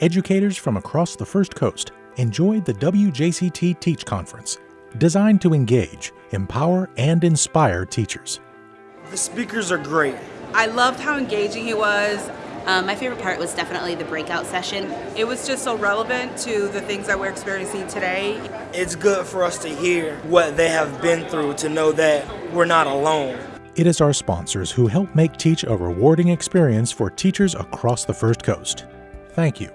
educators from across the First Coast enjoyed the WJCT Teach Conference, designed to engage, empower, and inspire teachers. The speakers are great. I loved how engaging he was. Um, my favorite part was definitely the breakout session. It was just so relevant to the things that we're experiencing today. It's good for us to hear what they have been through to know that we're not alone. It is our sponsors who help make Teach a rewarding experience for teachers across the First Coast. Thank you.